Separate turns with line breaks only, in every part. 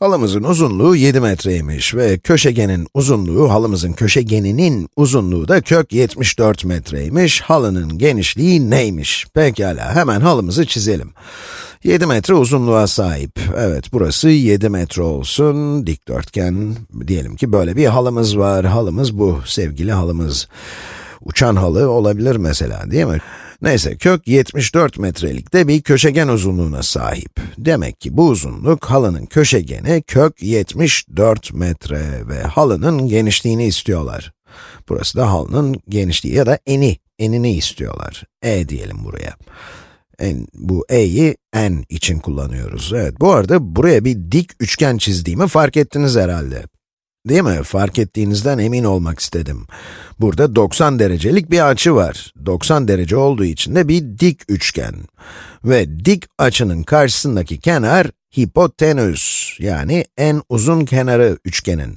Halımızın uzunluğu 7 metreymiş ve köşegenin uzunluğu, halımızın köşegeninin uzunluğu da kök 74 metreymiş. Halının genişliği neymiş? Pekala, hemen halımızı çizelim. 7 metre uzunluğa sahip. Evet, burası 7 metre olsun. Dikdörtgen, diyelim ki böyle bir halımız var. Halımız bu, sevgili halımız. Uçan halı olabilir mesela, değil mi? Neyse, kök 74 metrelikte bir köşegen uzunluğuna sahip. Demek ki bu uzunluk, halının köşegeni kök 74 metre ve halının genişliğini istiyorlar. Burası da halının genişliği ya da eni, enini istiyorlar. E diyelim buraya. En, bu e'yi n için kullanıyoruz. Evet, bu arada buraya bir dik üçgen çizdiğimi fark ettiniz herhalde. Değil mi? Fark ettiğinizden emin olmak istedim. Burada 90 derecelik bir açı var. 90 derece olduğu için de bir dik üçgen. Ve dik açının karşısındaki kenar hipotenüs, yani en uzun kenarı üçgenin.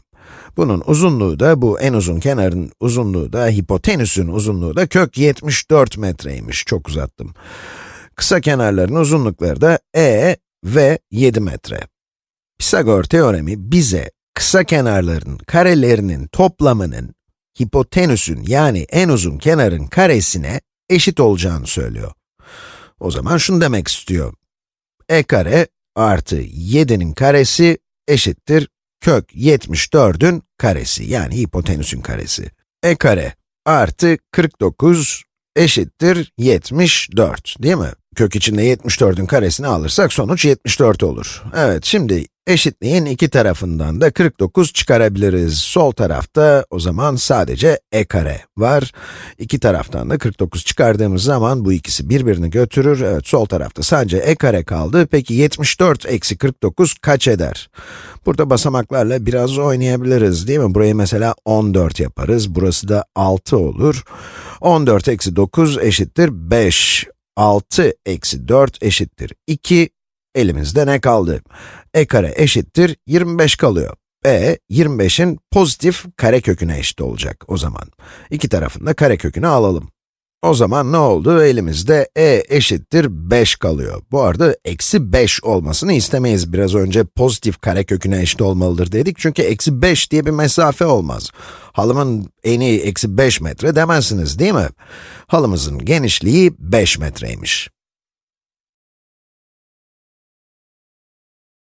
Bunun uzunluğu da, bu en uzun kenarın uzunluğu da, hipotenüsün uzunluğu da kök 74 metreymiş. Çok uzattım. Kısa kenarların uzunlukları da e ve 7 metre. Pisagor teoremi bize kısa kenarların karelerinin toplamının hipotenüsün yani en uzun kenarın karesine eşit olacağını söylüyor. O zaman şunu demek istiyor. e kare artı 7'nin karesi eşittir kök 74'ün karesi yani hipotenüsün karesi. e kare artı 49 eşittir 74 değil mi? Kök içinde 74'ün karesini alırsak sonuç 74 olur. Evet, şimdi eşitliğin iki tarafından da 49 çıkarabiliriz. Sol tarafta o zaman sadece e kare var. İki taraftan da 49 çıkardığımız zaman bu ikisi birbirini götürür. Evet, sol tarafta sadece e kare kaldı. Peki 74 eksi 49 kaç eder? Burada basamaklarla biraz oynayabiliriz değil mi? Burayı mesela 14 yaparız. Burası da 6 olur. 14 eksi 9 eşittir 5. 6 eksi 4 eşittir 2. Elimizde ne kaldı? e kare eşittir 25 kalıyor. e, 25'in pozitif kare köküne eşit olacak o zaman. İki tarafında kare kökünü alalım. O zaman ne oldu? Elimizde e eşittir 5 kalıyor. Bu arada eksi 5 olmasını istemeyiz. Biraz önce pozitif kare köküne eşit olmalıdır dedik. Çünkü eksi 5 diye bir mesafe olmaz. Halımın eni eksi 5 metre demezsiniz değil mi? Halımızın genişliği 5 metreymiş.